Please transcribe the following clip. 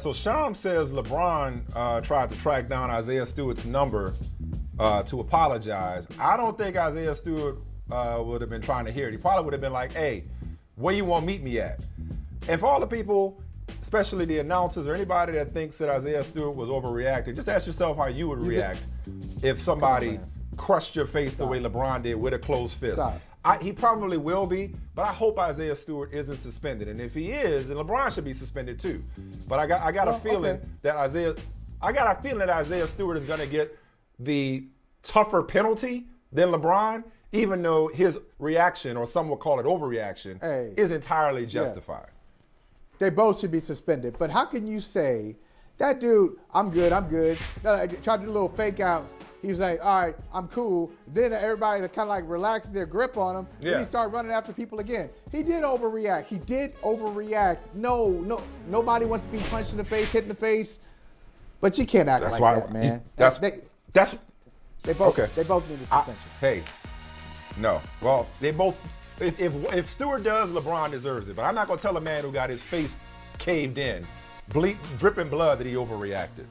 So Shams says LeBron uh, tried to track down Isaiah Stewart's number uh, to apologize. I don't think Isaiah Stewart uh, would have been trying to hear it. He probably would have been like, "Hey, where you want to meet me at?" And for all the people, especially the announcers or anybody that thinks that Isaiah Stewart was overreacting, just ask yourself how you would react if somebody crushed your face the way LeBron did with a closed fist. Stop. I, he probably will be, but I hope Isaiah Stewart isn't suspended. And if he is, then LeBron should be suspended too. But I got I got Well, a feeling okay. that Isaiah I got a feeling that Isaiah Stewart is going to get the tougher penalty than LeBron, even though his reaction, or some would call it overreaction, Hey. is entirely justified. They both should be suspended. But how can you say that dude? I'm good. I'm good. Tried to do a little fake out. He was like, "All right, I'm cool." Then everybody kind of like relaxed their grip on him. Then he started running after people again. He did overreact. He did overreact. No, no, nobody wants to be punched in the face, hit in the face. But you can't act That's like why that, man. That's they, that's they both okay. they both need a I- suspension. hey, no. Well, they both. If, if if Stewart does, LeBron deserves it. But I'm not gonna tell a man who got his face caved in, ble- dripping blood, that he overreacted.